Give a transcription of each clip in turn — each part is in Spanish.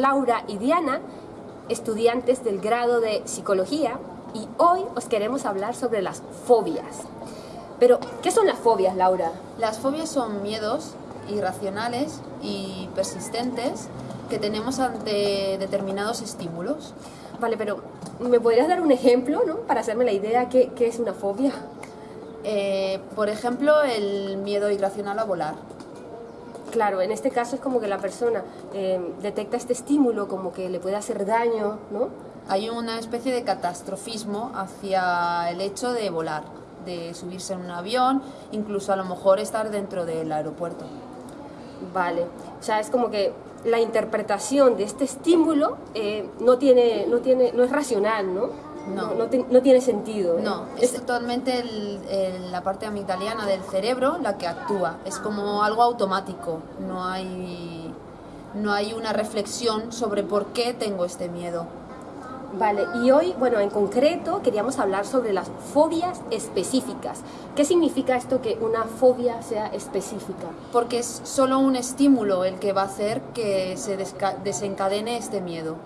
Laura y Diana, estudiantes del grado de Psicología, y hoy os queremos hablar sobre las fobias. Pero, ¿qué son las fobias, Laura? Las fobias son miedos irracionales y persistentes que tenemos ante determinados estímulos. Vale, pero ¿me podrías dar un ejemplo, ¿no? Para hacerme la idea qué, qué es una fobia. Eh, por ejemplo, el miedo irracional a volar. Claro, en este caso es como que la persona eh, detecta este estímulo como que le puede hacer daño, ¿no? Hay una especie de catastrofismo hacia el hecho de volar, de subirse en un avión, incluso a lo mejor estar dentro del aeropuerto. Vale, o sea, es como que la interpretación de este estímulo eh, no, tiene, no, tiene, no es racional, ¿no? No. No, te- no tiene sentido. No, es totalmente el- el- la parte amigdaliana del cerebro la que actúa. Es como algo automático. No hay, no hay una reflexión sobre por qué tengo este miedo. Vale, y hoy, bueno, en concreto queríamos hablar sobre las fobias específicas. ¿Qué significa esto que una fobia sea específica? Porque es solo un estímulo el que va a hacer que se desencadene este miedo.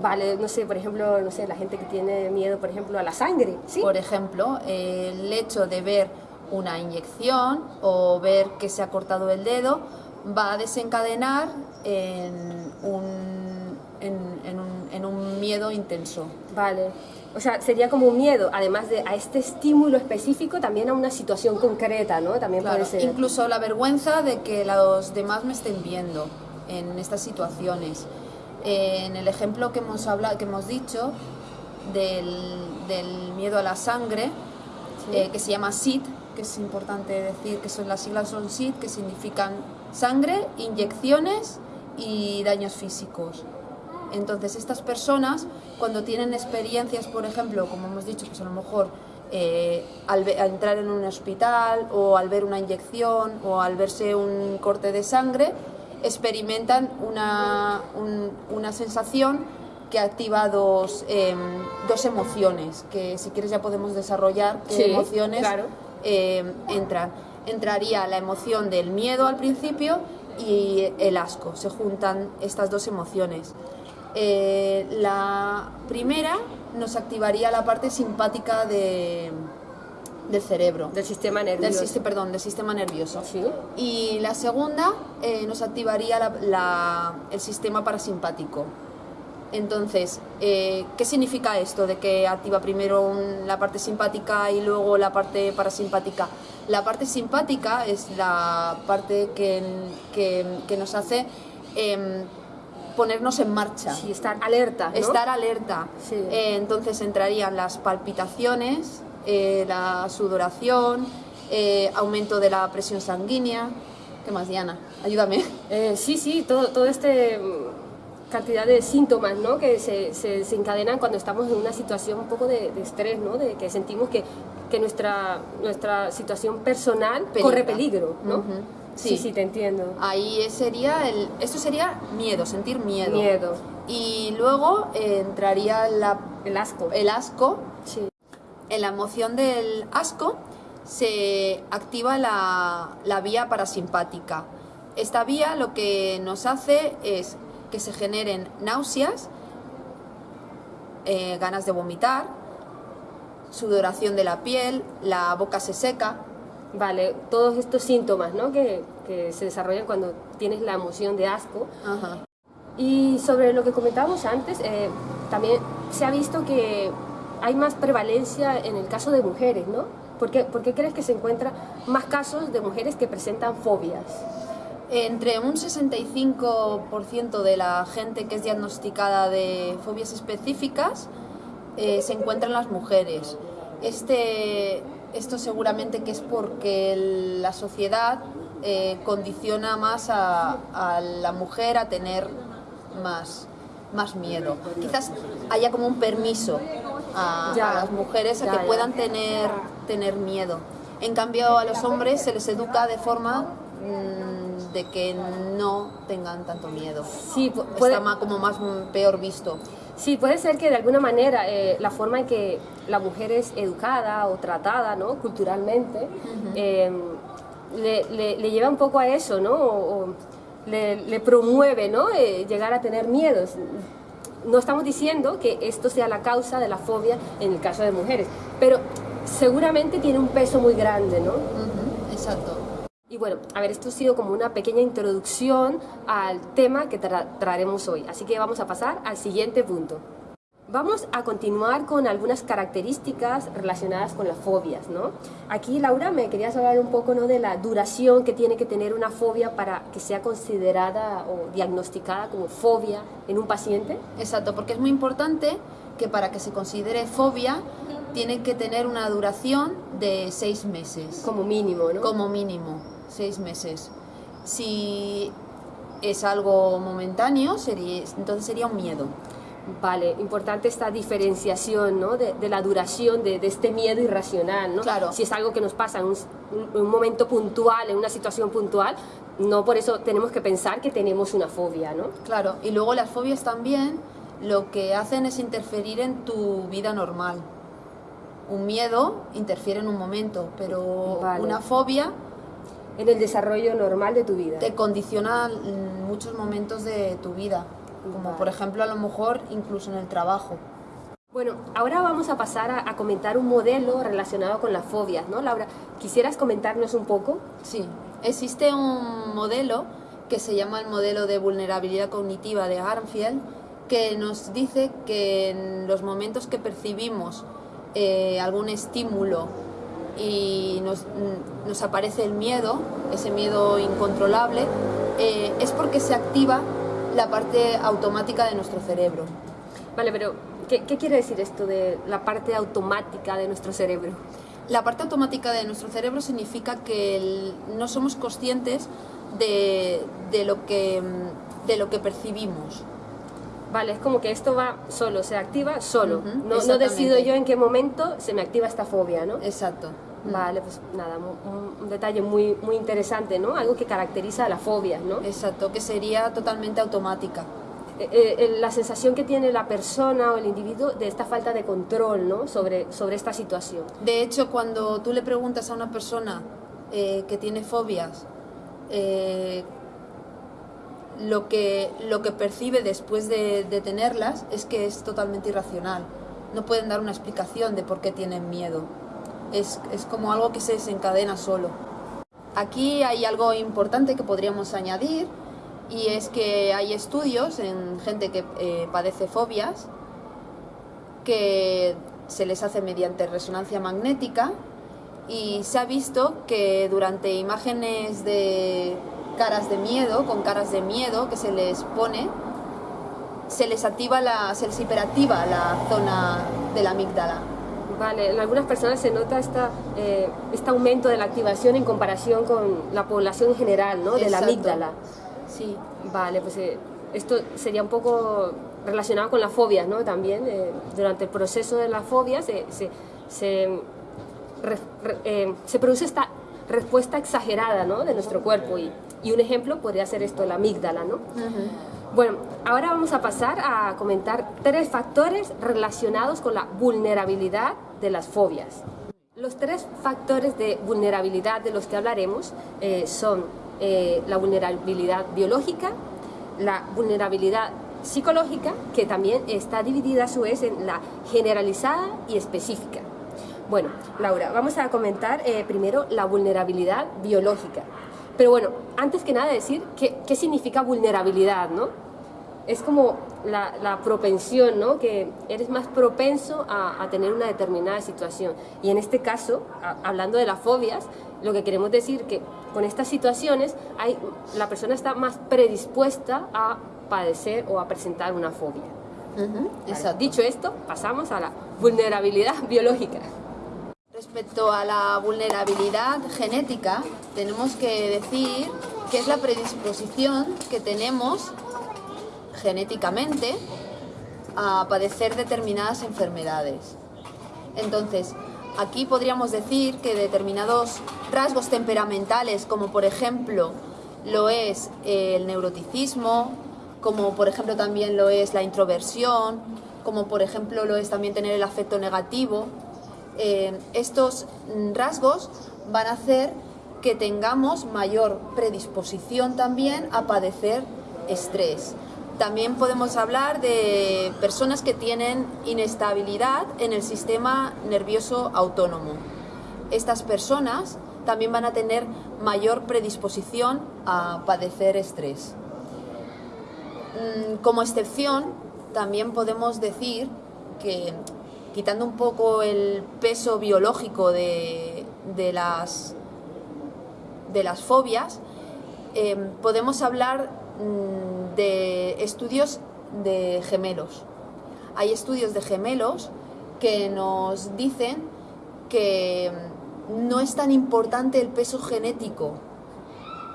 Vale, no sé, por ejemplo, no sé, la gente que tiene miedo, por ejemplo, a la sangre, ¿sí? Por ejemplo, el hecho de ver una inyección o ver que se ha cortado el dedo va a desencadenar en un, en, en un, en un miedo intenso. Vale. O sea, sería como un miedo, además de a este estímulo específico, también a una situación concreta, ¿no? También Claro, puede ser. incluso la vergüenza de que los demás me estén viendo en estas situaciones. Eh, en el ejemplo que hemos, hablado, que hemos dicho del, del miedo a la sangre, Sí. eh, que se llama SID, que es importante decir que son las siglas son SID, que significan sangre, inyecciones y daños físicos. Entonces estas personas cuando tienen experiencias, por ejemplo, como hemos dicho, pues a lo mejor eh, al, al entrar en un hospital o al ver una inyección o al verse un corte de sangre, experimentan una, un- una sensación que activa dos, em, dos emociones, que si quieres ya podemos desarrollar qué Sí, emociones claro. em, entran. Entraría la emoción del miedo al principio y el asco, se juntan estas dos emociones. Eh, la primera nos activaría la parte simpática de- del cerebro, Del sistema del, nervioso. siste- perdón, del sistema nervioso. Sí. Y la segunda eh, nos activaría la- la- el sistema parasimpático. Entonces, eh, ¿qué significa esto de que activa primero un- la parte simpática y luego la parte parasimpática? La parte simpática es la parte que, que- que nos hace em, ponernos en marcha. Sí, estar alerta, ¿no? Estar alerta. Sí. Eh, entonces entrarían las palpitaciones, eh, la sudoración, eh, aumento de la presión sanguínea. ¿Qué más, Diana? Ayúdame. Eh, sí, sí, todo, todo este mm, cantidad de síntomas, ¿no? Que se, se desencadenan cuando estamos en una situación un poco de, de estrés, ¿no? De que sentimos que, que nuestra, nuestra situación personal Peligra. corre peligro, ¿no? Sí. Sí. sí, te entiendo. Ahí sería el, esto sería miedo, sentir miedo. Miedo. Y luego eh, entraría la- El asco. el asco. Sí. En la emoción del asco se activa la, la vía parasimpática. Esta vía lo que nos hace es que se generen náuseas, eh, ganas de vomitar, sudoración de la piel, la boca se seca, Vale, todos estos síntomas, ¿no? Que, que se desarrollan cuando tienes la emoción de asco. Ajá. Y sobre lo que comentábamos antes, eh, también se ha visto que hay más prevalencia en el caso de mujeres, ¿no? ¿Por qué, por qué crees que se encuentran más casos de mujeres que presentan fobias? Entre un 65% de la gente que es diagnosticada de fobias específicas eh, se encuentran las mujeres. Este, esto seguramente que es porque la sociedad eh, condiciona más a, a la mujer a tener más, más miedo. Quizás haya como un permiso a, Ya. a las mujeres a que puedan tener, tener miedo. En cambio, a los hombres se les educa de forma mm, de que no tengan tanto miedo. Sí, pu- puede, Está ma- como más mm, peor visto. sí, puede ser que de alguna manera eh, la forma en que la mujer es educada o tratada, ¿no? Culturalmente, eh, le, le- le lleva un poco a eso, ¿no? O- o le, promueve ¿no? Eh, llegar a tener miedos. No estamos diciendo que esto sea la causa de la fobia en el caso de mujeres, pero seguramente tiene un peso muy grande, ¿no? exacto. Y bueno, a ver, esto ha sido como una pequeña introducción al tema que traeremos hoy, así que vamos a pasar al siguiente punto. Vamos a continuar con algunas características relacionadas con las fobias, ¿no? Aquí, Laura, me querías hablar un poco ¿no? de la duración que tiene que tener una fobia para que sea considerada o diagnosticada como fobia en un paciente. Exacto, porque es muy importante que para que se considere fobia tiene que tener una duración de seis meses. Como mínimo, ¿no? Como mínimo, seis meses. Si es algo momentáneo, sería, entonces sería un miedo. Vale, importante esta diferenciación ¿no? de, la duración de, este miedo irracional. ¿no? Claro. Si es algo que nos pasa en un, momento puntual, en una situación puntual, no por eso tenemos que pensar que tenemos una fobia. ¿no? Claro, y luego las fobias también lo que hacen es interferir en tu vida normal. Un miedo interfiere en un momento, pero una fobia en el desarrollo normal de tu vida. Te condiciona muchos momentos de tu vida como por ejemplo a lo mejor incluso en el trabajo. Bueno, ahora vamos a pasar a, comentar un modelo relacionado con las fobias, ¿no, Laura? ¿Quisieras comentarnos un poco? Sí, existe un modelo que se llama el modelo de vulnerabilidad cognitiva de Armfield, que nos dice que en los momentos que percibimos eh, algún estímulo y nos, nos, aparece el miedo, ese miedo incontrolable, eh, es porque se activa la parte automática de nuestro cerebro. Vale, pero ¿qué, quiere decir esto de la parte automática de nuestro cerebro? La parte automática de nuestro cerebro significa que no somos conscientes de, lo que, de lo que percibimos. Vale, es como que esto va solo, se activa solo. no, no decido yo en qué momento se me activa esta fobia, ¿no? Exacto. Vale, pues nada, un, detalle muy, muy interesante, ¿no? Algo que caracteriza a la fobia, ¿no? Exacto, que sería totalmente automática. Eh, eh, la sensación que tiene la persona o el individuo de esta falta de control, ¿no? Sobre, sobre esta situación. De hecho, cuando tú le preguntas a una persona eh, que tiene fobias, lo, que, lo que percibe después de, de tenerlas es que es totalmente irracional. No pueden dar una explicación de por qué tienen miedo es, como algo que se desencadena solo. Aquí hay algo importante que podríamos añadir y es que hay estudios en gente que eh, padece fobias que se les hace mediante resonancia magnética y se ha visto que durante imágenes de caras de miedo, con caras de miedo que se les pone, se les activa la, se les hiperactiva la zona de la amígdala Vale, en algunas personas se nota esta, eh, este aumento de la activación en comparación con la población en general, ¿no? De la amígdala. Sí. Vale, pues eh, esto sería un poco relacionado con las fobias, ¿no? También, eh, durante el proceso de las fobias se, se, se, se, produce esta respuesta exagerada, ¿no? De nuestro cuerpo y, y un ejemplo podría ser esto, la amígdala, ¿no? Bueno, ahora vamos a pasar a comentar tres factores relacionados con la vulnerabilidad de las fobias. Los tres factores de vulnerabilidad de los que hablaremos eh, son eh, la vulnerabilidad biológica, la vulnerabilidad psicológica, que también está dividida a su vez en la generalizada y específica. Bueno, Laura, vamos a comentar eh, primero la vulnerabilidad biológica. Pero bueno, antes que nada decir qué, qué significa vulnerabilidad, ¿no? es como la, propensión, ¿no? Que eres más propenso a, tener una determinada situación. Y en este caso, hablando de las fobias, lo que queremos decir que con estas situaciones hay, la persona está más predispuesta a padecer o a presentar una fobia. Dicho esto, pasamos a la vulnerabilidad biológica. Respecto a la vulnerabilidad genética, tenemos que decir que es la predisposición que tenemos genéticamente a padecer determinadas enfermedades. Entonces, aquí podríamos decir que determinados rasgos temperamentales, como por ejemplo lo es el neuroticismo, como por ejemplo también lo es la introversión, como por ejemplo lo es también tener el afecto negativo, eh, estos rasgos van a hacer que tengamos mayor predisposición también a padecer estrés. También podemos hablar de personas que tienen inestabilidad en el sistema nervioso autónomo. Estas personas también van a tener mayor predisposición a padecer estrés. Mm, como excepción, también podemos decir que quitando un poco el peso biológico de, las, de las fobias, em, podemos hablar mm, de estudios de gemelos. Hay estudios de gemelos que nos dicen que no es tan importante el peso genético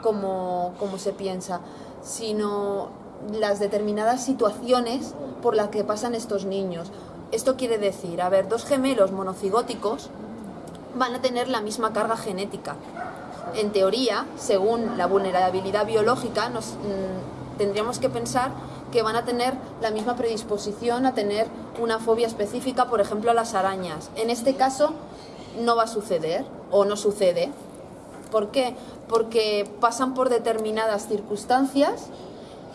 como, como se piensa, sino las determinadas situaciones por las que pasan estos niños. Esto quiere decir, a ver, dos gemelos monocigóticos van a tener la misma carga genética. En teoría, según la vulnerabilidad biológica, nos, mm, tendríamos que pensar que van a tener la misma predisposición a tener una fobia específica, por ejemplo, a las arañas. En este caso, no va a suceder o no sucede. ¿Por qué? Porque pasan por determinadas circunstancias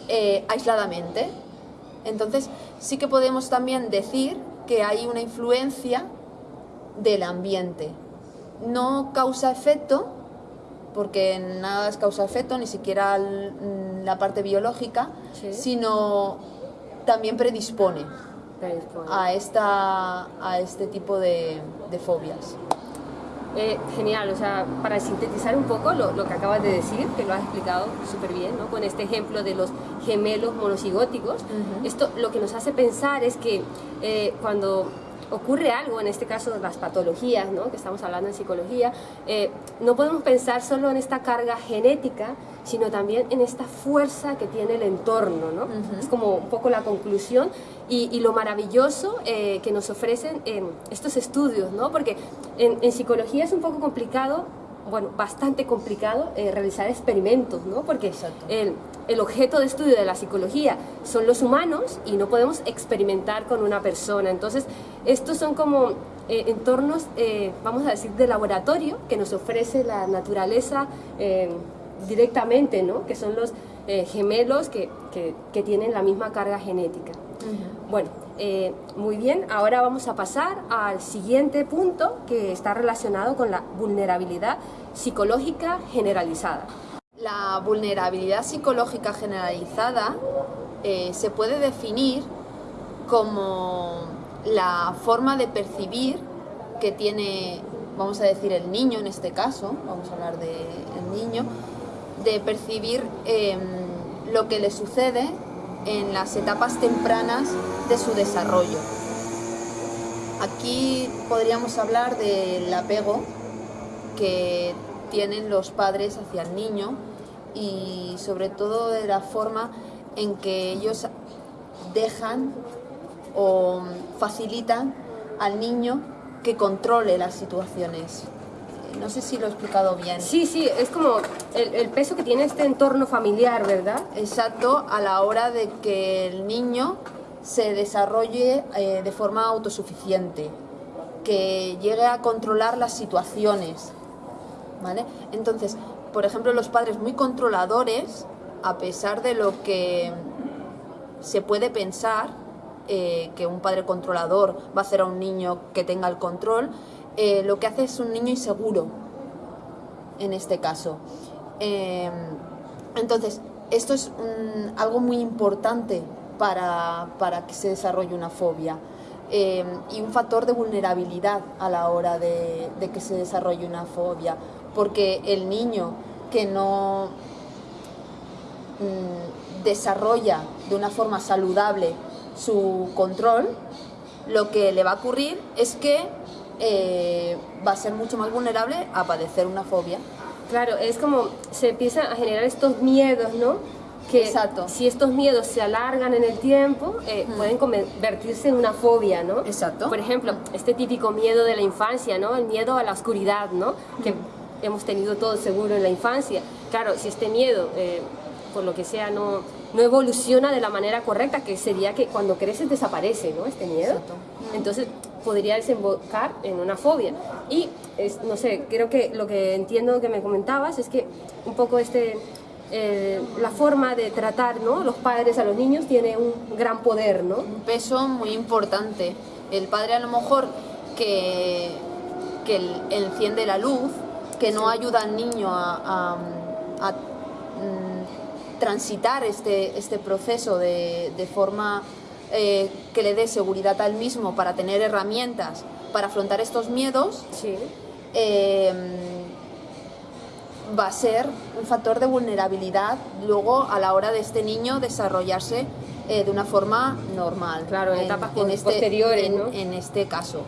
eh, aisladamente. Entonces, sí que podemos también decir que hay una influencia del ambiente. No causa-efecto, porque nada es causa-efecto, ni siquiera la parte biológica, sino también predispone, A, esta, a este tipo de fobias. Eh, genial, o sea, para sintetizar un poco lo, que acabas de decir, que lo has explicado súper bien, ¿no? con este ejemplo de los gemelos monocigóticos, esto lo que nos hace pensar es que eh, cuando ocurre algo, en este caso las patologías, ¿no? que estamos hablando en psicología, eh, no podemos pensar solo en esta carga genética, sino también en esta fuerza que tiene el entorno. ¿no? Es como un poco la conclusión y, lo maravilloso eh, que nos ofrecen estos estudios, ¿no? porque en, en psicología es un poco complicado bueno, bastante complicado eh, realizar experimentos, ¿no? Porque el, el, objeto de estudio de la psicología son los humanos y no podemos experimentar con una persona. Entonces, estos son como eh, entornos, eh, vamos a decir, de laboratorio que nos ofrece la naturaleza directamente, ¿no? Que son los gemelos que, que, que tienen la misma carga genética. Bueno, eh, muy bien, ahora vamos a pasar al siguiente punto que está relacionado con la vulnerabilidad psicológica generalizada. La vulnerabilidad psicológica generalizada eh, se puede definir como la forma de percibir que tiene, vamos a decir, el niño en este caso, vamos a hablar del niño, de percibir em, lo que le sucede en las etapas tempranas de su desarrollo. Aquí podríamos hablar del apego que tienen los padres hacia el niño y sobre todo de la forma en que ellos dejan o facilitan al niño que controle las situaciones. No sé si lo he explicado bien. Sí, sí, es como el, peso que tiene este entorno familiar, ¿verdad? Exacto, a la hora de que el niño se desarrolle eh, de forma autosuficiente, que llegue a controlar las situaciones, ¿vale? Entonces, por ejemplo, los padres muy controladores, a pesar de lo que se puede pensar, eh, que un padre controlador va a hacer a un niño que tenga el control, eh, lo que hace es un niño inseguro, en este caso. Em, entonces, esto es algo muy importante para, que se desarrolle una fobia em, y un factor de vulnerabilidad a la hora de, que se desarrolle una fobia, porque el niño que no mm, desarrolla de una forma saludable su control, lo que le va a ocurrir es que eh, va a ser mucho más vulnerable a padecer una fobia. Claro, es como se empiezan a generar estos miedos, ¿no? Que Exacto. si estos miedos se alargan en el tiempo, eh, pueden convertirse en una fobia, ¿no? Exacto. Por ejemplo, este típico miedo de la infancia, ¿no? El miedo a la oscuridad, ¿no? Que hemos tenido todos seguro en la infancia. Claro, si este miedo, eh, por lo que sea, no, no evoluciona de la manera correcta, que sería que cuando creces desaparece, ¿no? Este miedo. Entonces, podría desembocar en una fobia. Y, es, no sé, creo que lo que entiendo que me comentabas es que un poco este, eh, la forma de tratar ¿no? los padres a los niños tiene un gran poder, ¿no? Un peso muy importante. El padre a lo mejor que, que enciende la luz, que no ayuda al niño a, mm, transitar este, este proceso de, de forma eh, que le dé seguridad al mismo para tener herramientas para afrontar estos miedos, eh, va a ser un factor de vulnerabilidad luego a la hora de este niño desarrollarse eh, de una forma normal. Claro, en, etapas este, posteriores, en, este caso.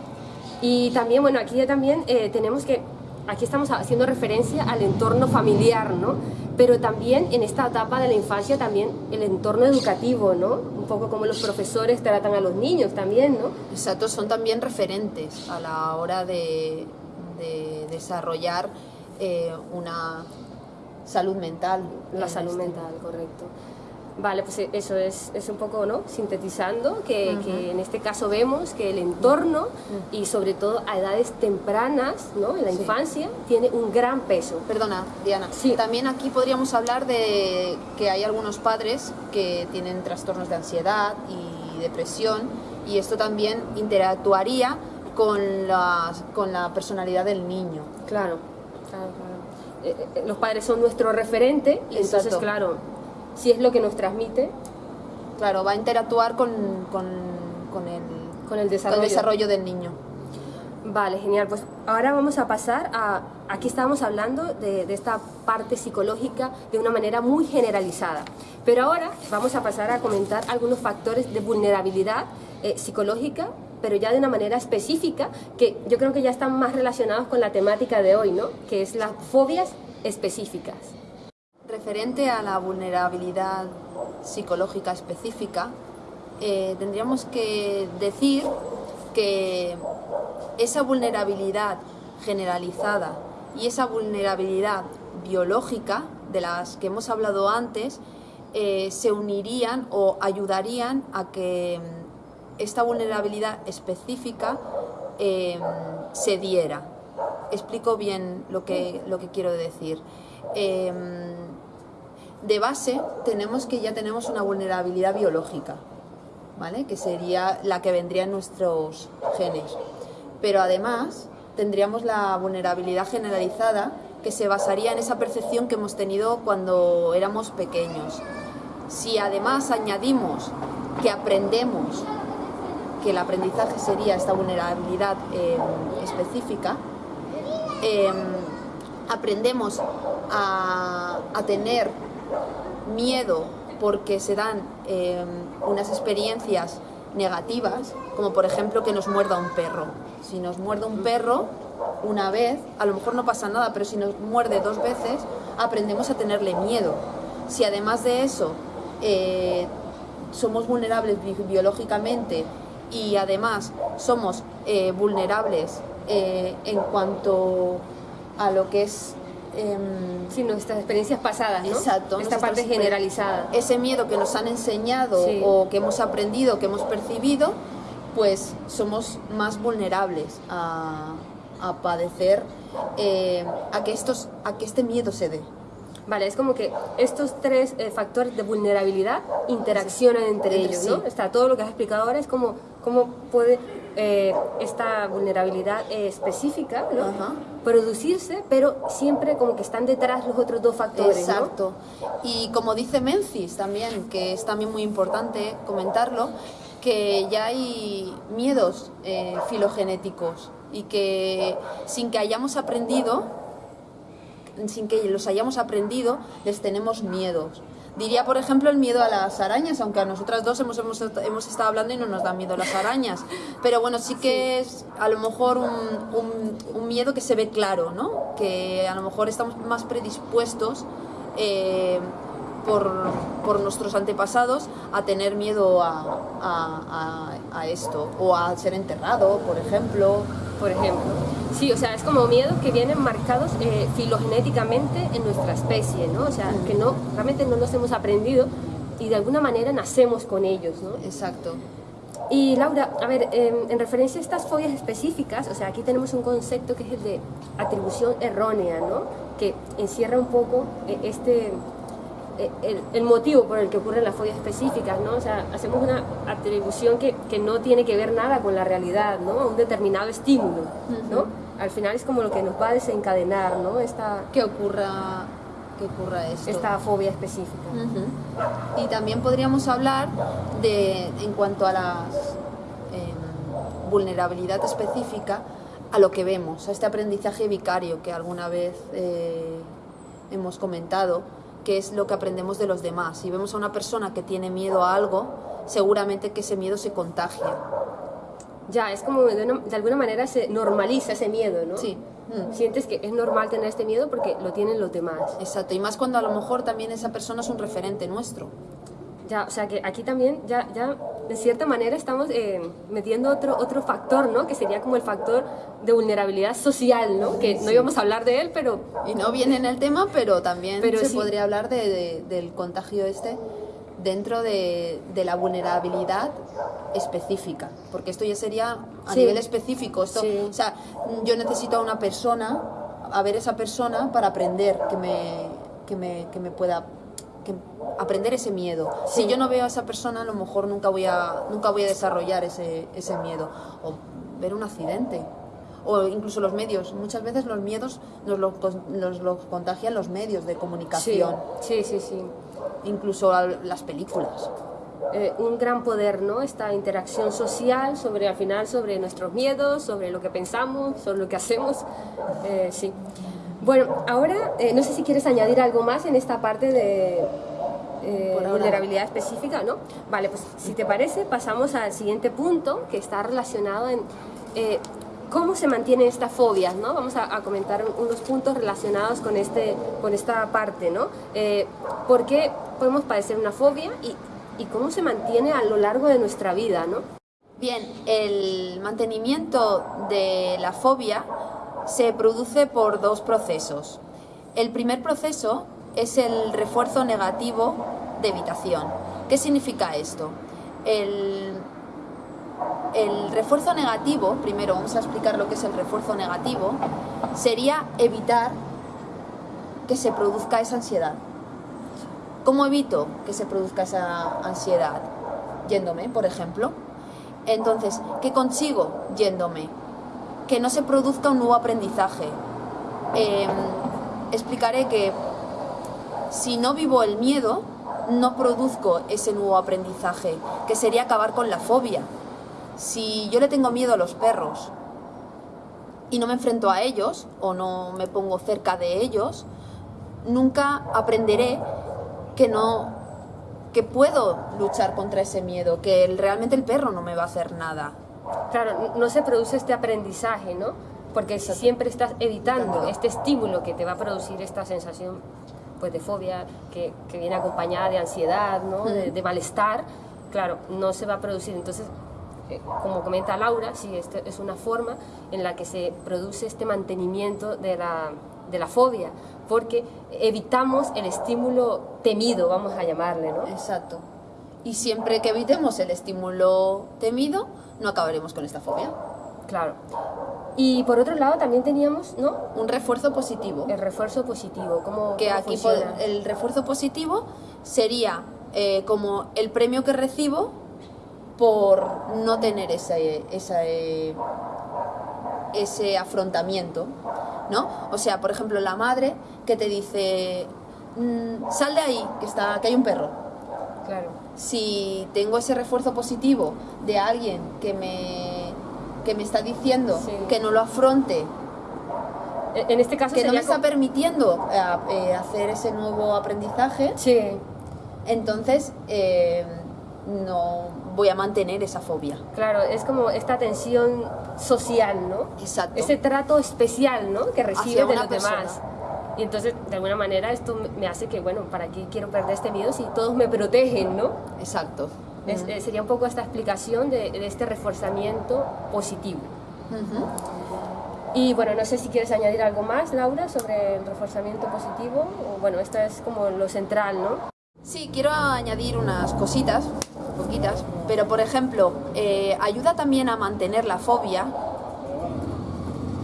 Y también, bueno, aquí también tenemos que, aquí estamos haciendo referencia al entorno familiar, ¿no? pero también en esta etapa de la infancia también el entorno educativo, ¿no? Un poco como los profesores tratan a los niños también, ¿no? Exacto, son también referentes a la hora de, desarrollar eh, una salud mental. La salud este mental, correcto. Vale, pues eh, eso es, es un poco, ¿no? Sintetizando, que, que, en este caso vemos que el entorno y sobre todo a edades tempranas, ¿no? En la infancia, tiene un gran peso. Perdona, Diana. Sí. También aquí podríamos hablar de que hay algunos padres que tienen trastornos de ansiedad y depresión y esto también interactuaría con la, con la personalidad del niño. Claro, claro, claro. Eh, eh, los padres son nuestro referente entonces, claro, si es lo que nos transmite. Claro, va a interactuar con, con, el, con el desarrollo. desarrollo del niño. Vale, genial. Pues ahora vamos a pasar a... Aquí estábamos hablando de, de, esta parte psicológica de una manera muy generalizada. Pero ahora vamos a pasar a comentar algunos factores de vulnerabilidad eh, psicológica, pero ya de una manera específica, que yo creo que ya están más relacionados con la temática de hoy, ¿no? Que es las fobias específicas. Referente a la vulnerabilidad psicológica específica, eh, tendríamos que decir que esa vulnerabilidad generalizada y esa vulnerabilidad biológica de las que hemos hablado antes eh, se unirían o ayudarían a que esta vulnerabilidad específica eh, se diera. Explico bien lo que, lo que quiero decir de base tenemos que ya tenemos una vulnerabilidad biológica, ¿vale? que sería la que vendría en nuestros genes. Pero además tendríamos la vulnerabilidad generalizada que se basaría en esa percepción que hemos tenido cuando éramos pequeños. Si además añadimos que aprendemos, que el aprendizaje sería esta vulnerabilidad em, específica, em, aprendemos a, a tener miedo porque se dan em, unas experiencias negativas, como por ejemplo que nos muerda un perro. Si nos muerde un perro una vez, a lo mejor no pasa nada, pero si nos muerde dos veces, aprendemos a tenerle miedo. Si además de eso eh, somos vulnerables biológicamente y además somos eh, vulnerables eh, en cuanto a lo que es eh, sí, nuestras experiencias pasadas, ¿no? Exacto. Esta parte generalizada. Ese miedo que nos han enseñado o que hemos aprendido, que hemos percibido, pues somos más vulnerables a, padecer, eh, a, que estos, a que este miedo se dé. Vale, es como que estos tres eh, factores de vulnerabilidad interaccionan entre ellos, ¿no? Está todo lo que has explicado ahora es como cómo puede eh, esta vulnerabilidad específica producirse, pero siempre como que están detrás los otros dos factores. Exacto. Y como dice Menzies también, que es también muy importante comentarlo, que ya hay miedos eh, filogenéticos y que sin que hayamos aprendido, sin que los hayamos aprendido, les tenemos miedos. Diría, por ejemplo, el miedo a las arañas, aunque a nosotras dos hemos, hemos, hemos estado hablando y no nos da miedo las arañas. Pero bueno, sí que es a lo mejor un, un, miedo que se ve claro, ¿no? Que a lo mejor estamos más predispuestos eh, por, por, nuestros antepasados a tener miedo a, a, a, esto. O a ser enterrado, por ejemplo. Por ejemplo. Sí, o sea, es como miedos que vienen marcados eh, filogenéticamente en nuestra especie, ¿no? O sea, que no, realmente no los hemos aprendido y de alguna manera nacemos con ellos, ¿no? Exacto. Y Laura, a ver, em, en referencia a estas fobias específicas, o sea, aquí tenemos un concepto que es el de atribución errónea, ¿no? Que encierra un poco eh, este, eh, el, el, motivo por el que ocurren las fobias específicas, ¿no? O sea, hacemos una atribución que, que no tiene que ver nada con la realidad, ¿no? Un determinado estímulo, ¿no? Al final es como lo que nos va a desencadenar, ¿no? Esta, que ocurra que ocurra esto. Esta fobia específica. Y también podríamos hablar de, en cuanto a la eh, vulnerabilidad específica, a lo que vemos, a este aprendizaje vicario que alguna vez eh, hemos comentado, que es lo que aprendemos de los demás. Si vemos a una persona que tiene miedo a algo, seguramente que ese miedo se contagia. Ya, es como de, una, de alguna manera se normaliza ese miedo, ¿no? Sí. Mm. Sientes que es normal tener este miedo porque lo tienen los demás. Exacto, y más cuando a lo mejor también esa persona es un referente nuestro. Ya, o sea que aquí también ya, ya de cierta manera estamos eh, metiendo otro, otro factor, ¿no? Que sería como el factor de vulnerabilidad social, ¿no? Que no íbamos a hablar de él, pero... Y no viene en el tema, pero también pero se sí. podría hablar de, de, del contagio este dentro de, de, la vulnerabilidad específica, porque esto ya sería a sí. nivel específico. Esto, sí. O sea, yo necesito a una persona, a ver esa persona para aprender que me, que me, que me pueda que aprender ese miedo. Sí. Si yo no veo a esa persona, a lo mejor nunca voy a, nunca voy a desarrollar ese, ese miedo. O ver un accidente. O incluso los medios. Muchas veces los miedos nos los, nos los contagian los medios de comunicación. Sí, sí, sí. sí incluso las películas. Eh, un gran poder, ¿no? Esta interacción social sobre, al final, sobre nuestros miedos, sobre lo que pensamos, sobre lo que hacemos, eh, sí. Bueno, ahora, eh, no sé si quieres añadir algo más en esta parte de vulnerabilidad específica, ¿no? Vale, pues si te parece, pasamos al siguiente punto, que está relacionado en cómo se mantienen estas fobias, ¿no? Vamos a, a, comentar unos puntos relacionados con, este, con esta parte, ¿no? Eh, ¿Por qué podemos padecer una fobia y, y, cómo se mantiene a lo largo de nuestra vida, ¿no? Bien, el mantenimiento de la fobia se produce por dos procesos. El primer proceso es el refuerzo negativo de evitación. ¿Qué significa esto? El refuerzo negativo, primero vamos a explicar lo que es el refuerzo negativo, sería evitar que se produzca esa ansiedad. ¿Cómo evito que se produzca esa ansiedad? Yéndome, por ejemplo. Entonces, ¿qué consigo yéndome? Que no se produzca un nuevo aprendizaje. Eh, explicaré que si no vivo el miedo, no produzco ese nuevo aprendizaje, que sería acabar con la fobia. Si yo le tengo miedo a los perros y no me enfrento a ellos o no me pongo cerca de ellos, nunca aprenderé que no que puedo luchar contra ese miedo, que realmente el perro no me va a hacer nada. Claro, no se produce este aprendizaje, ¿no? Porque si siempre estás evitando este estímulo que te va a producir esta sensación pues, de fobia, que, que viene acompañada de ansiedad, ¿no? De, de malestar, claro, no se va a producir. Entonces, como comenta Laura, sí, este es una forma en la que se produce este mantenimiento de la, de la fobia, porque evitamos el estímulo temido, vamos a llamarle, ¿no? Exacto. Y siempre que evitemos el estímulo temido, no acabaremos con esta fobia. Claro. Y por otro lado también teníamos, ¿no? Un refuerzo positivo. El refuerzo positivo, ¿cómo Que cómo aquí funciona? el refuerzo positivo sería eh, como el premio que recibo por no tener ese, ese, ese afrontamiento, ¿no? O sea, por ejemplo, la madre que te dice, mmm, sal de ahí, que, está, que hay un perro. Claro. Si tengo ese refuerzo positivo de alguien que me, que me está diciendo Sí. que no lo afronte, En este caso que no me está permitiendo eh, eh, hacer ese nuevo aprendizaje, Sí, entonces eh, no voy a mantener esa fobia. claro, es como esta atención social, ¿no? Exacto. Ese trato especial, ¿no? Que recibe de los demás. Y entonces, de alguna manera, esto me- hace que, bueno, ¿para qué quiero perder este miedo si todos me protegen, ¿no? Exacto. Es- Ujú. eh, sería un poco esta explicación de, de este reforzamiento positivo. Ujú. Y bueno, no sé si quieres añadir algo más, Laura, sobre el reforzamiento positivo. O, bueno, esto es como lo central, ¿no? Sí, quiero añadir unas cositas poquitas, pero por ejemplo, eh, ayuda también a mantener la fobia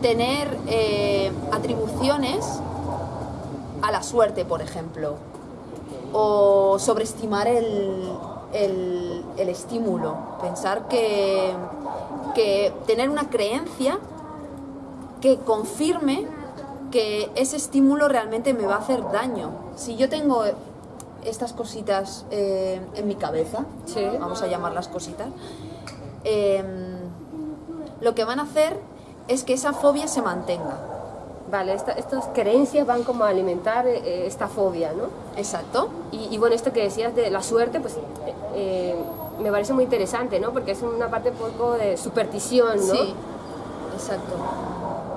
tener eh, atribuciones a la suerte, por ejemplo, o sobreestimar el, el, estímulo, pensar que, que tener una creencia que confirme que ese estímulo realmente me va a hacer daño. Si yo tengo estas cositas eh, en mi cabeza, vamos a llamarlas cositas, em, lo que van a hacer es que esa fobia se mantenga. Vale, estas creencias van como a alimentar eh, esta fobia, ¿no? Exacto. Y, bueno, esto que decías de la suerte, pues eh, eh, me parece muy interesante, ¿no? Porque es una parte un poco de superstición, ¿no? Sí, exacto.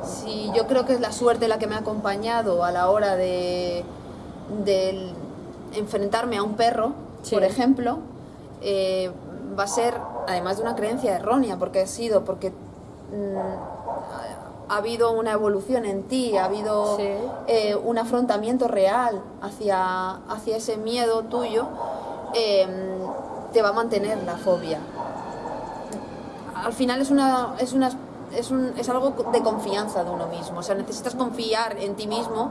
Sí, yo creo que es la suerte la que me ha acompañado a la hora de, de enfrentarme a un perro, por ejemplo, va a ser, además de una creencia errónea, porque ha sido, porque ha habido una evolución en ti, ha habido eh, un afrontamiento real hacia, hacia ese miedo tuyo, em, te va a mantener la fobia. Al final es, una, es, una, es, un, es algo de confianza de uno mismo, o sea, necesitas confiar en ti mismo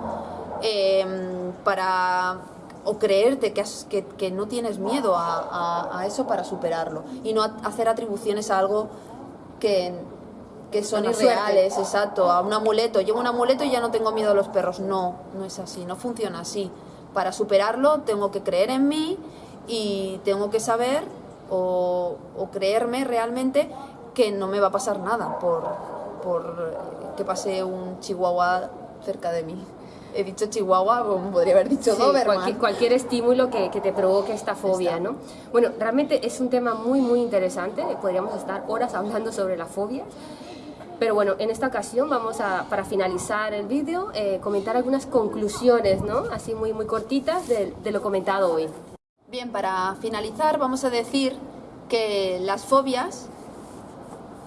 em, para o creerte que, que, que, no tienes miedo a, a, a, eso para superarlo y no hacer atribuciones a algo que, que son irreales, exacto, a un amuleto. Llevo un amuleto y ya no tengo miedo a los perros. No, no es así, no funciona así. Para superarlo tengo que creer en mí y tengo que saber o, creerme realmente que no me va a pasar nada por, por que pase un chihuahua cerca de mí. He dicho chihuahua, como podría haber dicho Cualquier, cualquier, estímulo que, que, te provoque esta fobia, ¿no? Bueno, realmente es un tema muy, muy interesante. Podríamos estar horas hablando sobre la fobia. Pero bueno, en esta ocasión vamos a, para finalizar el vídeo, eh, comentar algunas conclusiones, ¿no? Así muy, muy cortitas de, lo comentado hoy. Bien, para finalizar vamos a decir que las fobias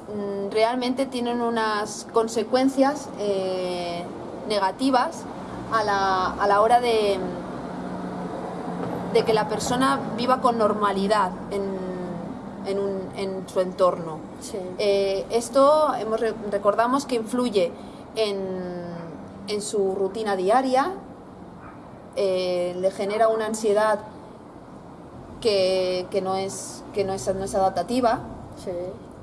mm, realmente tienen unas consecuencias eh, negativas a la, a la hora de, de que la persona viva con normalidad en, un, en su entorno. Eh, esto hemos, recordamos que influye en, en su rutina diaria, eh, le genera una ansiedad que, que, no, es, que no, es, no es adaptativa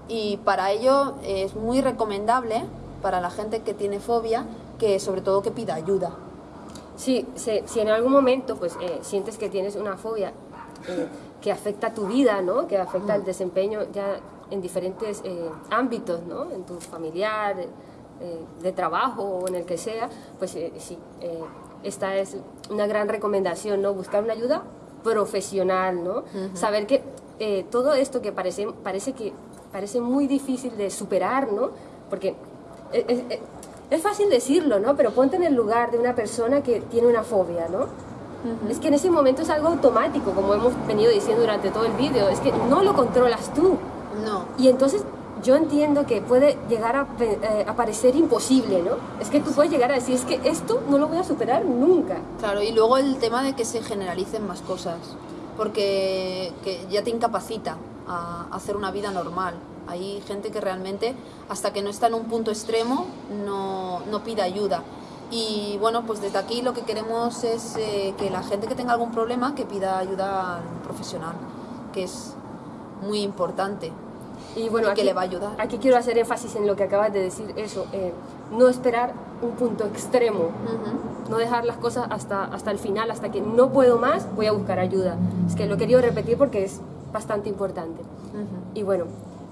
y para ello es muy recomendable para la gente que tiene fobia que sobre todo que pida ayuda. Sí, si, en algún momento pues eh, sientes que tienes una fobia que afecta tu vida, ¿no? que afecta el desempeño ya en diferentes eh, ámbitos, ¿no? en tu familiar, eh, de trabajo o en el que sea, pues eh, sí, esta es una gran recomendación, ¿no? buscar una ayuda profesional, ¿no? saber que todo esto que parece, parece, que, parece muy difícil de superar, ¿no? porque es, fácil decirlo, ¿no? pero ponte en el lugar de una persona que tiene una fobia, ¿no? Es que en ese momento es algo automático, como hemos venido diciendo durante todo el vídeo, es que no lo controlas tú. No. Y entonces yo entiendo que puede llegar a, eh, parecer imposible, ¿no? Es que tú puedes llegar a decir, es que esto no lo voy a superar nunca. Claro, y luego el tema de que se generalicen más cosas, porque ya te incapacita a hacer una vida normal. Hay gente que realmente, hasta que no está en un punto extremo, no, no pide ayuda. Y bueno, pues desde aquí lo que queremos es eh, que la gente que tenga algún problema que pida ayuda profesional, que es muy importante y bueno, que le va a ayudar. Aquí quiero hacer énfasis en lo que acabas de decir, eso, eh, no esperar un punto extremo, no dejar las cosas hasta, hasta el final, hasta que no puedo más, voy a buscar ayuda. Es que lo he querido repetir porque es bastante importante. Y bueno,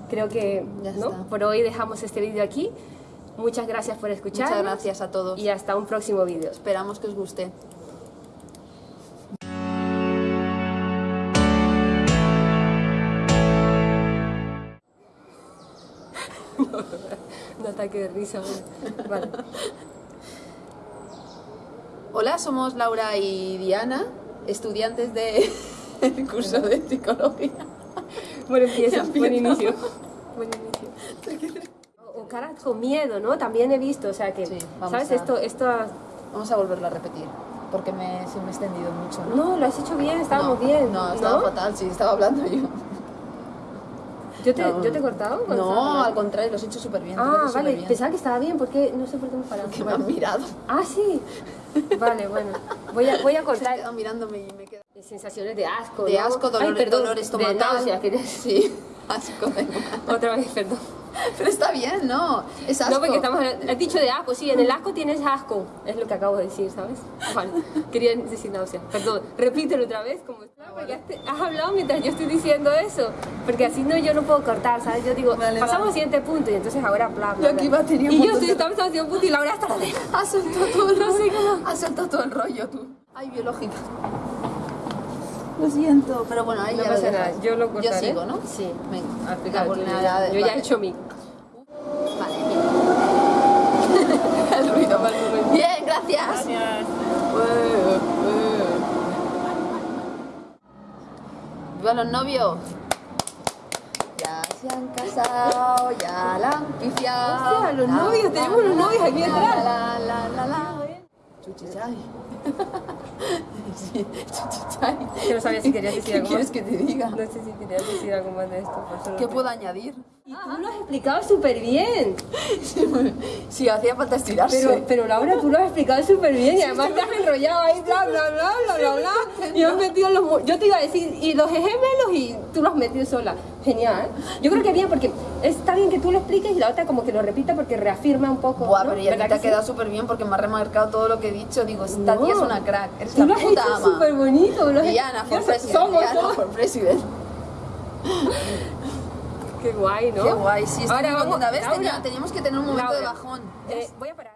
creo que ¿no? por hoy dejamos este vídeo aquí. Muchas gracias por escuchar. Muchas gracias a todos. Y hasta un próximo vídeo. Esperamos que os guste. un ataque de risa. Vale. Hola, somos Laura y Diana, estudiantes del curso de psicología. Buen empiezo, buen inicio. Buen inicio caras con miedo, ¿no? También he visto, o sea que, ¿sabes? Esto, esto... Vamos a volverlo a repetir, porque me, me he extendido mucho. ¿no? lo has hecho bien, estábamos bien. No, estaba fatal, sí, estaba hablando yo. ¿Yo te, ¿Yo te he cortado? No, al contrario, lo has hecho súper bien. Ah, vale, pensaba que estaba bien, porque no sé por qué me paraba. Que me han mirado. Ah, sí. Vale, bueno. Voy a, voy a cortar mirándome y me. Sensaciones de asco. De ¿no? asco, Ay, dolor, perdón, dolor de estomacal. náusea, quería- Sí, asco. Otra vez, perdón. Pero está bien, ¿no? Es asco. No, porque estamos has dicho de asco, sí, en el asco tienes asco, es lo que acabo de decir, ¿sabes? Vale, quería decir náusea, perdón, repítelo otra vez, como porque has, has hablado mientras yo estoy diciendo eso, porque así no, yo no puedo cortar, ¿sabes? Yo digo, Vale, pasamos va. al siguiente punto y entonces ahora bla, bla, Yo aquí va a tener un Y yo estoy, de- estamos haciendo un punto y Laura está la Ha soltado todo, No sé cómo. Ha soltado todo el rollo, tú. Ay, biológica. Lo siento, pero bueno, ahí No ya pasa lo nada, yo lo cortaré. Yo sigo, ¿no? Sí. Venga, Explica la tú, vulnerabilidad- Yo ya he hecho mi... Vale, bien. el ruido. Bien, gracias. Viva los novios. Ya se han casado, ya la han pifiado. Hostia, los La, novios, la, tenemos la, los novios aquí la, atrás. La, la, la, la. Chuchichay. Sí. Que no sabía si querías decir ¿Qué algo quieres más. que te diga? No sé si querías decir algo más de esto. por ¿Qué puedo añadir? Y tú lo has explicado súper bien. Sí, hacía falta estirarse. Pero, pero Laura, tú lo has explicado súper bien y además te has enrollado ahí, bla, bla, bla, bla, bla, bla. Y has metido los... Yo te iba a decir, y los gemelos y tú los has metido sola. Genial. Yo creo que bien, porque está bien que tú lo expliques y la otra como que lo repita porque reafirma un poco. Buah, ¿no? pero ya ¿Verdad te ha que sí? quedado súper bien porque me ha remarcado todo lo que he dicho. Digo, esta No. tía es una crack. Eres Tú la lo has puta ama. súper bonito. Lo has Diana for president. Somos, Diana somos. for president. Qué guay, ¿no? Qué guay. Sí, Ahora vamos, contenta. ¿Ves? Laura, Tenía- teníamos que tener un momento de Laura, bajón. eh, voy a parar.